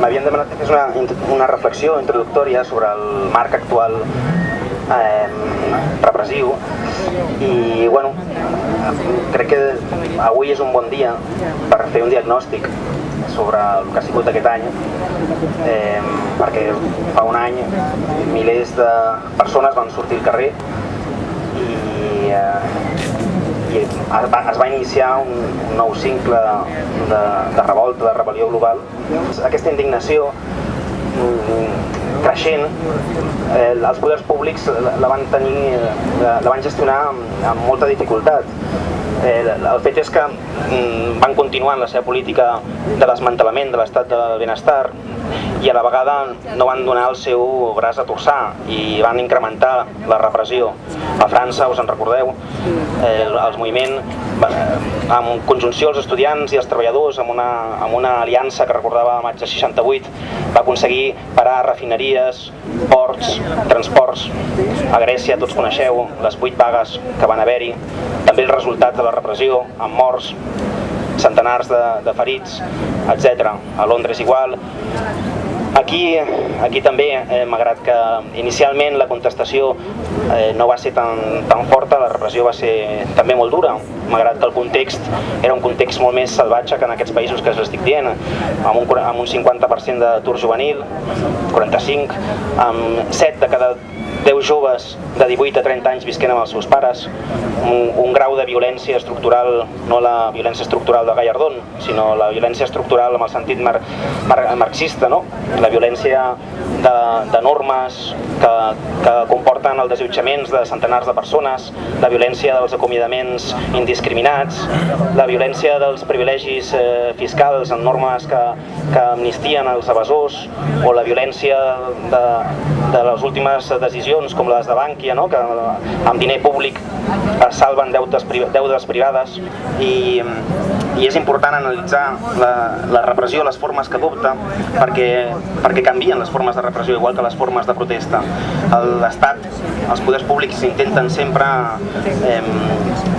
m'havien demanat que fes una, una reflexió introductòria sobre el marc actual eh, repressiu. I bueno, crec que avui és un bon dia per fer un diagnòstic sobre el que ha sigut aquest any eh, perquè fa un any milers de persones van sortir al carrer i, eh, es va, es va iniciar un, nou cicle de, de revolta, de rebel·lió global. Aquesta indignació mm, creixent, eh, els poders públics la van tenir, la, la van gestionar amb, amb molta dificultat. Eh, el fet és que mm, van continuar en la seva política de desmantelament de l'estat de benestar i a la vegada no van donar el seu braç a torçar i van incrementar la repressió. A França, us en recordeu, eh, els moviments, amb conjunció els estudiants i els treballadors, amb una, amb una aliança que recordava el maig de 68, va aconseguir parar refineries, ports, transports. A Grècia, tots coneixeu, les vuit vagues que van haver-hi, també el resultat de la repressió, amb morts, centenars de, de ferits, etc. A Londres igual. Aquí, aquí també, eh, malgrat que inicialment la contestació eh, no va ser tan, tan forta, la repressió va ser també molt dura, malgrat que el context era un context molt més salvatge que en aquests països que us estic dient, amb un, amb un 50% d'atur juvenil, 45, amb 7 de cada 10 joves de 18 a 30 anys visquent amb els seus pares, un, un grau de violència estructural, no la violència estructural de Gallardón, sinó la violència estructural amb el sentit mar, mar, marxista, no? la violència de, de normes que, que comporten el desallotjaments de centenars de persones, la violència dels acomiadaments indiscriminats, la violència dels privilegis eh, fiscals en normes que, que amnistien els evasors, o la violència de, de les últimes decisions com les de Bànquia, no? que amb diner públic es salven deutes, deudes privades i, i és important analitzar la, la repressió, les formes que adopta perquè, perquè canvien les formes de repressió igual que les formes de protesta. L'Estat, els poders públics intenten sempre eh,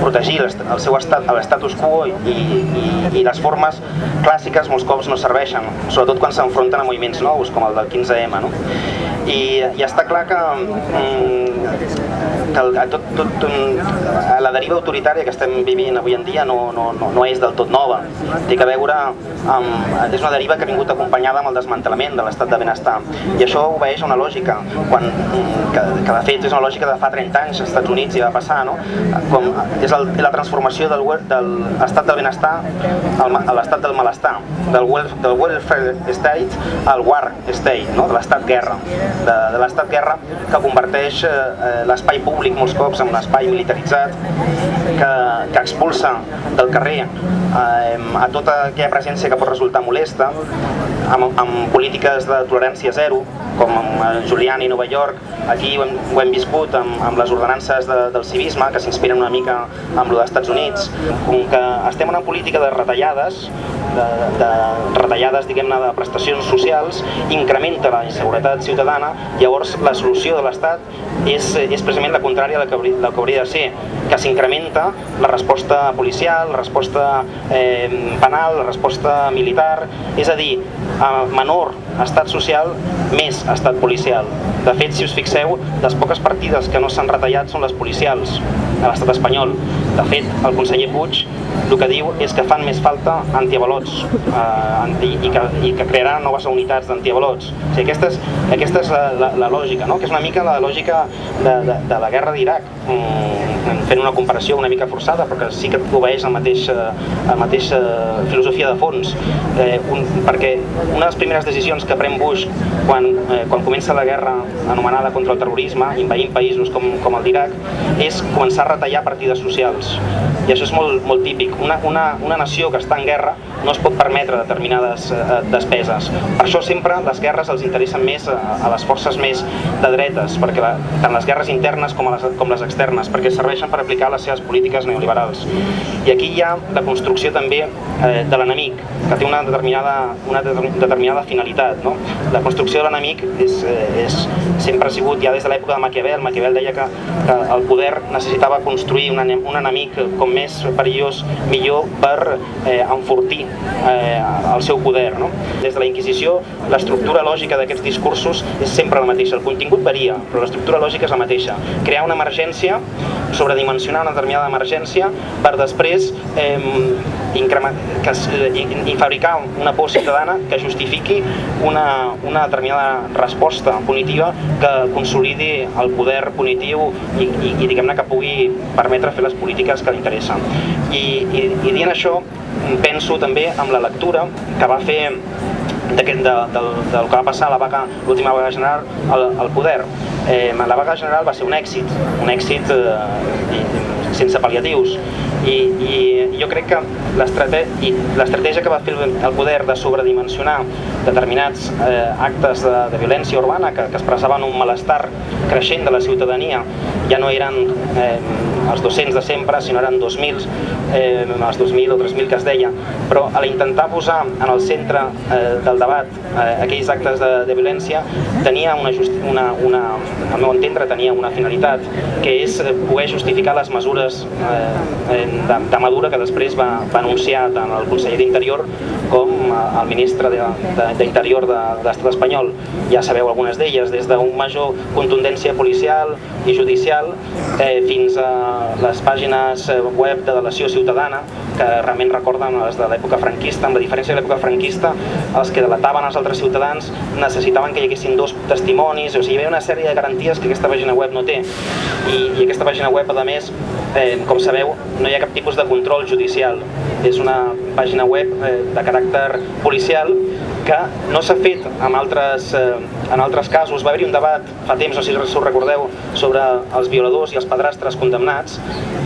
protegir el seu estat, l'estatus quo i, i, i les formes clàssiques molts cops no serveixen, sobretot quan s'enfronten a moviments nous com el del 15M. No? I, i està clar que que el, tot, tot, la deriva autoritària que estem vivint avui en dia no, no, no, no és del tot nova. Té que veure amb... És una deriva que ha vingut acompanyada amb el desmantellament de l'estat de benestar. I això obeeix a una lògica, quan, que, que de fet és una lògica de fa 30 anys als Estats Units i va passar, no? Com és el, la transformació del, del estat del benestar a l'estat del malestar, del, del welfare state al war state, no? de l'estat guerra, de, de l'estat guerra que converteix eh, eh, l'espai públic molts cops en un espai militaritzat que, que expulsa del carrer a tota aquella presència que pot resultar molesta amb, amb polítiques de tolerància zero com amb Giuliani i Nova York aquí ho hem, ho hem viscut amb, amb les ordenances de, del civisme que s'inspiren una mica amb lo dels Estats Units. Com que estem en una política de retallades de, de retallades diguem-ne de prestacions socials incrementa la inseguretat ciutadana llavors la solució de l'Estat és, és precisament la contrària del que, hauria, del que hauria de ser, que s'incrementa la resposta policial, la resposta eh, penal, resposta militar, és a dir, a menor estat social, més estat policial. De fet, si us fixeu, les poques partides que no s'han retallat són les policials a l'estat espanyol. De fet, el conseller Puig el que diu és que fan més falta antiavalots eh, i, que, i que crearan noves unitats d'antiavalots. O sigui, aquesta és, aquesta és la, la, la lògica, no? que és una mica la lògica de, de, de la guerra d'Iraq, mm, fent una comparació una mica forçada, perquè sí que obeeix la mateixa, la mateixa filosofia de fons, eh, un, perquè una de les primeres decisions que pren Bush quan, eh, quan comença la guerra anomenada contra el terrorisme, invaint països com, com el d'Iraq, és començar a retallar partides socials. I això és molt, molt típic. Una, una, una nació que està en guerra no es pot permetre determinades eh, despeses. Per això sempre les guerres els interessen més a, a les forces més de dretes, perquè la, tant les guerres internes com, les, com les externes, perquè serveixen per aplicar les seves polítiques neoliberals. I aquí hi ha la construcció també eh, de l'enemic, que té una determinada, una determinada finalitat. No? La construcció de l'enemic és, eh, és, sempre ha sigut, ja des de l'època de Maquiavel, Maquiavel deia que, que el poder necessitava construir un enemic com més perillós, millor per eh, enfortir eh, el seu poder. No? Des de la Inquisició, l'estructura lògica d'aquests discursos és sempre la mateixa. El contingut varia, però l'estructura lògica és la mateixa. Crear una emergència, sobredimensionar una determinada emergència, per després eh, que, i, i fabricar una por ciutadana que justifiqui una, una determinada resposta punitiva que consolidi el poder punitiu i, i, i diguem-ne que pugui permetre fer les polítiques que li interessen. I, i, i dient això, penso també amb la lectura que va fer de, de, del, del que va passar la vaga, l'última vaga general al, al poder. Eh, la vaga general va ser un èxit, un èxit eh, sense pal·liatius. I, i jo crec que l'estratègia que va fer el poder de sobredimensionar determinats eh, actes de, de violència urbana que, que expressaven un malestar creixent de la ciutadania ja no eren eh, els 200 de sempre, sinó eren 2.000, eh, els 2.000 o 3.000 que es deia, però a l'intentar posar en el centre eh, del debat eh, aquells actes de, de violència tenia una, una, una, al meu entendre, tenia una finalitat, que és poder justificar les mesures eh, de, de Madura que després va, va anunciar tant el conseller d'Interior com el ministre d'Interior de, de, de l'estat espanyol. Ja sabeu algunes d'elles, des d'un major contundència policial i judicial eh, fins a les pàgines eh, web de delació ciutadana que realment recorden les de l'època franquista, amb la diferència de l'època franquista els que delataven els altres ciutadans necessitaven que hi haguessin dos testimonis, o sigui, hi havia una sèrie de garanties que aquesta pàgina web no té. I, i aquesta pàgina web, a més, eh, com sabeu, no hi ha cap tipus de control judicial. És una pàgina web eh, de caràcter policial que no s'ha fet en altres, eh, en altres casos. Va haver-hi un debat fa temps, no sé si us recordeu, sobre els violadors i els padrastres condemnats,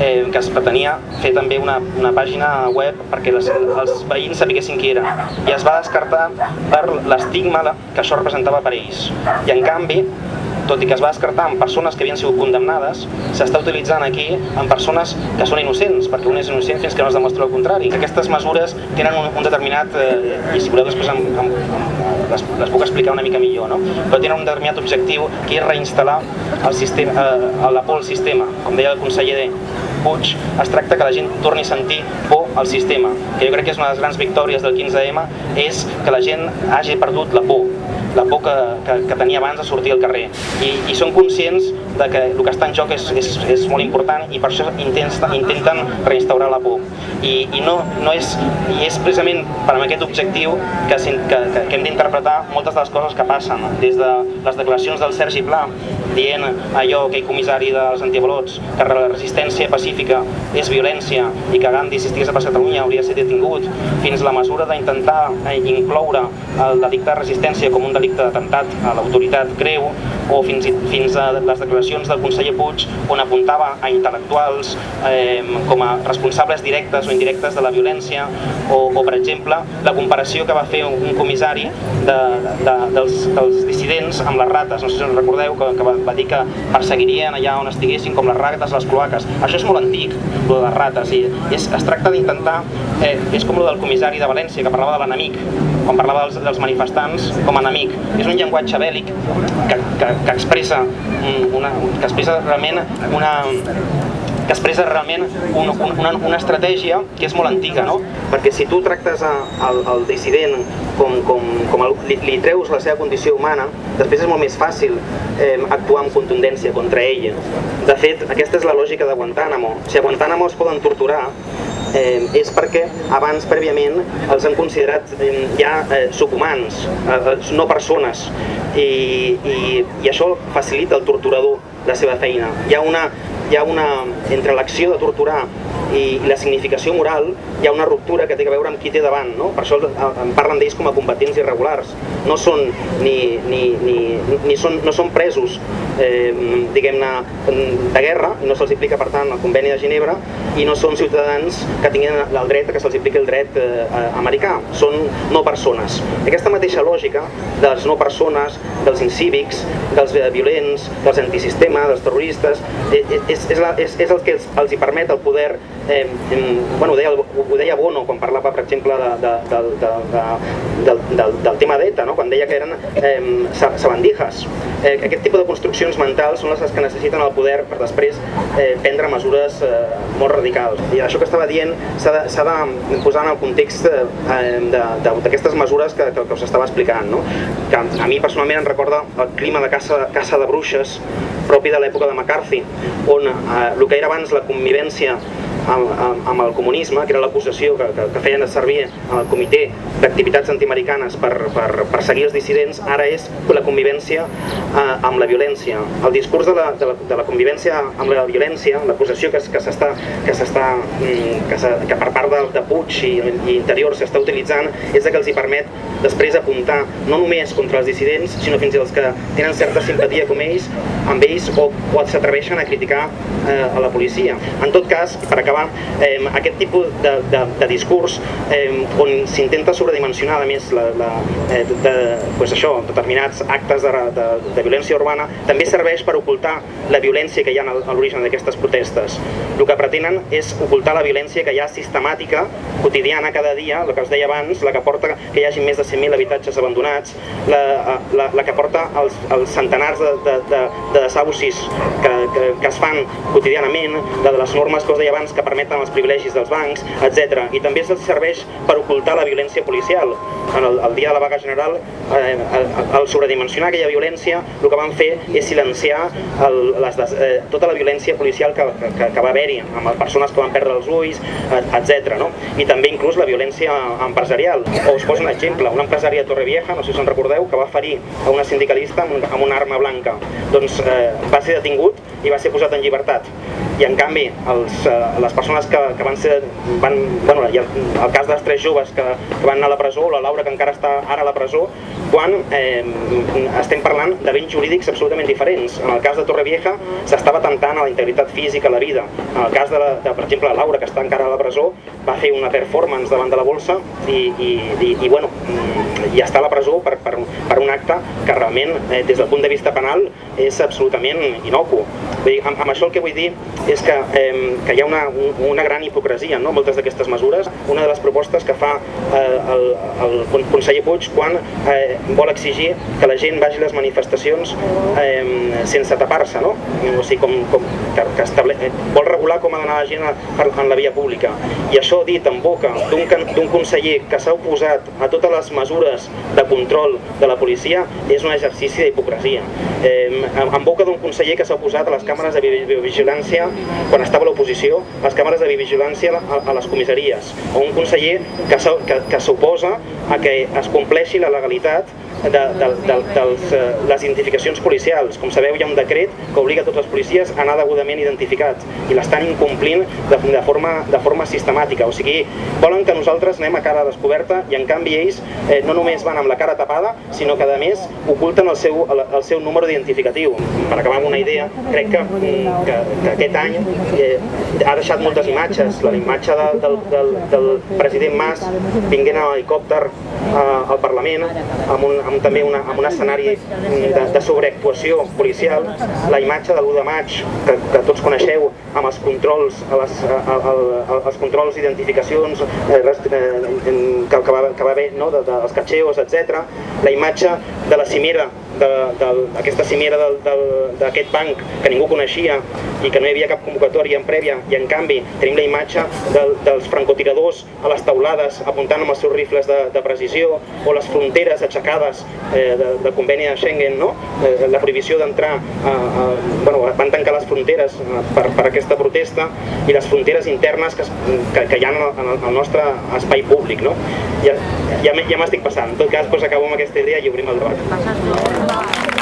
eh, que es pretenia fer també una, una pàgina web perquè les, els veïns sapiguessin qui era. I es va descartar per l'estigma que això representava per ells. I en canvi, tot i que es va descartar en persones que havien sigut condemnades, s'està utilitzant aquí en persones que són innocents, perquè un és innocent fins que no es demostra el contrari. Aquestes mesures tenen un, un determinat, eh, i si voleu després em, em, les, les puc explicar una mica millor, no? però tenen un determinat objectiu que és reinstal·lar el sistema, eh, la por al sistema. Com deia el conseller Puig, es tracta que la gent torni a sentir por al sistema, que jo crec que és una de les grans victòries del 15M, és que la gent hagi perdut la por, la por que, que, que tenia abans de sortir al carrer. I, i són conscients de que el que està en joc és, és, és molt important i per això intenten, intenten reinstaurar la por. I, i, no, no és, i és precisament per aquest objectiu que, que, que, que hem d'interpretar moltes de les coses que passen, des de les declaracions del Sergi Pla dient allò, aquell comissari dels antiavalots, que la resistència pacífica és violència i que Gandhi, si estigués a Catalunya, hauria de ser detingut, fins la mesura d'intentar incloure el delicte de resistència com un delicte d'atemptat a l'autoritat greu, o fins, fins a les declaracions del conseller Puig on apuntava a intel·lectuals eh, com a responsables directes o indirectes de la violència o, o per exemple, la comparació que va fer un, comissari de, de, dels, dels dissidents amb les rates, no sé si us recordeu, que, que va, va dir que perseguirien allà on estiguessin com les rates les cloaques. Això és molt antic, lo de les rates, i és, es tracta d'intentar, eh, és com lo del comissari de València, que parlava de l'enemic, quan parlava dels, dels manifestants com a enemic. És un llenguatge bèl·lic que, que, que expressa una, que expressa realment una que expressa realment un, una, una estratègia que és molt antiga, no? Perquè si tu tractes a, al, al dissident com, com, com el, li, li treus la seva condició humana, després és molt més fàcil eh, actuar amb contundència contra ell. De fet, aquesta és la lògica de Guantánamo. Si a Guantánamo es poden torturar, eh, és perquè abans, prèviament, els han considerat eh, ja eh, subhumans, eh, no persones i, i, i això facilita el torturador la seva feina. Hi ha una, hi ha una entre l'acció de torturar i la significació moral hi ha una ruptura que té a veure amb qui té davant, no? per això en parlen d'ells com a combatents irregulars, no són ni, ni, ni, ni són, no són presos eh, diguem-ne de guerra, i no se'ls aplica per tant el conveni de Ginebra, i no són ciutadans que tinguin el dret que se'ls apliqui el dret eh, americà, són no persones. Aquesta mateixa lògica de les no persones, dels incívics, dels violents, dels antisistema, dels terroristes, és, és, és, la, és, és el que els, els hi permet el poder eh, bueno, ho, deia, ho deia Bono quan parlava, per exemple, de, de, de, de, de, del, del tema d'ETA, no? quan deia que eren eh, sabandijas. Eh, aquest tipus de construccions mentals són les que necessiten el poder per després eh, prendre mesures eh, molt radicals. I això que estava dient s'ha de, de posar en el context eh, d'aquestes mesures que, que, que us estava explicant. No? Que a mi personalment em recorda el clima de caça, caça de bruixes propi de l'època de McCarthy, on eh, el que era abans la convivència amb, amb, amb el comunisme, que era l'acusació que, que, que feien servir el comitè d'activitats antiamericanes per, per perseguir els dissidents, ara és la convivència eh, amb la violència. El discurs de la, de la, de la convivència amb la violència, l'acusació que, que s'està que mm, que, que per part de, de Puig i, i Interior s'està utilitzant és que els hi permet després apuntar no només contra els dissidents, sinó fins i els que tenen certa simpatia com ells, amb ells o, o s'atreveixen a criticar eh, a la policia. En tot cas, per acabar acabar, eh, aquest tipus de, de, de discurs eh, on s'intenta sobredimensionar a més la, la, eh, de, pues això, determinats actes de, de, de violència urbana també serveix per ocultar la violència que hi ha a l'origen d'aquestes protestes. El que pretenen és ocultar la violència que hi ha sistemàtica, quotidiana, cada dia, el que us deia abans, la que porta que hi hagi més de 100.000 habitatges abandonats, la, la, la que porta els, els centenars de, de, de, de desabussis que, que, que es fan quotidianament, la de les normes que us deia abans que permeten els privilegis dels bancs, etc. I també es serveix per ocultar la violència policial. En el, el dia de la vaga general, eh, al sobredimensionar aquella violència, el que van fer és silenciar el, les, eh, tota la violència policial que, que, que va haver-hi, amb persones que van perdre els ulls, etc. No? I també inclús la violència empresarial. O us poso un exemple, una empresària de Torrevieja, no sé si us en recordeu, que va ferir a una sindicalista amb, amb una arma blanca. Doncs eh, va ser detingut i va ser posat en llibertat i en canvi els, eh, les persones que, que van ser, van, bueno, i el, el cas dels tres joves que, que van anar a la presó, la Laura que encara està ara a la presó, quan eh, estem parlant de béns jurídics absolutament diferents. En el cas de Torrevieja s'estava tentant a la integritat física, a la vida. En el cas de, la, de, per exemple, la Laura, que està encara a la presó, va fer una performance davant de la bolsa i, i, i, i bueno, i està a la presó per, per, per un acte que realment, eh, des del punt de vista penal, és absolutament inocu. Vull dir, amb, amb això el que vull dir és que, eh, que hi ha una, una gran hipocresia no? moltes d'aquestes mesures. Una de les propostes que fa eh, el, el conseller Puig quan eh, vol exigir que la gent vagi a les manifestacions eh, sense tapar-se, no? o sigui, com, com, que, que estable... Eh, vol regular com ha d'anar la gent a, en la via pública. I això dit en boca d'un conseller que s'ha oposat a totes les mesures de control de la policia és un exercici d'hipocresia. Eh, en boca d'un conseller que s'ha oposat a les càmeres de biovigilància quan estava a l'oposició, les càmeres de vigilància a, a les comissaries, o un conseller que, que, que s'oposa a que es compleixi la legalitat de, de, de, dels, eh, les identificacions policials. Com sabeu, hi ha un decret que obliga tots els policies a anar degudament identificats i l'estan incomplint de, de, forma, de forma sistemàtica. O sigui, volen que nosaltres anem a cara descoberta i en canvi ells eh, no només van amb la cara tapada, sinó que a més oculten el seu, el, el seu número identificatiu. Per acabar amb una idea, crec que, mm, que, que aquest any eh, ha deixat moltes imatges. La imatge de, del, del, del president Mas vinguent a l'helicòpter eh, al Parlament amb un, amb també una, amb un escenari de, de sobreactuació policial, la imatge de l'1 de maig, que, que tots coneixeu, amb els controls, a les, a, a, a, els controls d'identificacions eh, eh, que, que, va, que va haver, no, de, de, dels catxeos, etc. La imatge de la cimera d'aquesta cimera d'aquest banc que ningú coneixia i que no hi havia cap convocatòria en prèvia i en canvi tenim la imatge de, dels francotiradors a les taulades apuntant amb els seus rifles de, de precisió o les fronteres aixecades eh, de, del conveni de Schengen, no? eh, la prohibició d'entrar, bueno, van tancar les fronteres eh, per, per aquesta protesta i les fronteres internes que, que, que hi ha en el, nostre espai públic. No? Ja, ja, ja m'estic passant. En tot cas, doncs, acabo amb aquesta idea i obrim el debat. Wow.